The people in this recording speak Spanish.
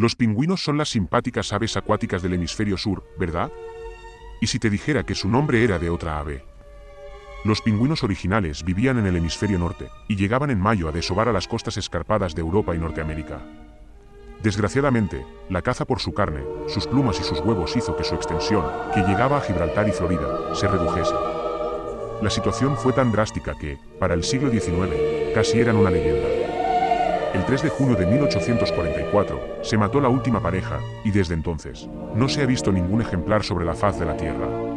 Los pingüinos son las simpáticas aves acuáticas del hemisferio sur, ¿verdad? ¿Y si te dijera que su nombre era de otra ave? Los pingüinos originales vivían en el hemisferio norte, y llegaban en mayo a desovar a las costas escarpadas de Europa y Norteamérica. Desgraciadamente, la caza por su carne, sus plumas y sus huevos hizo que su extensión, que llegaba a Gibraltar y Florida, se redujese. La situación fue tan drástica que, para el siglo XIX, casi eran una leyenda. El 3 de junio de 1844, se mató la última pareja, y desde entonces, no se ha visto ningún ejemplar sobre la faz de la Tierra.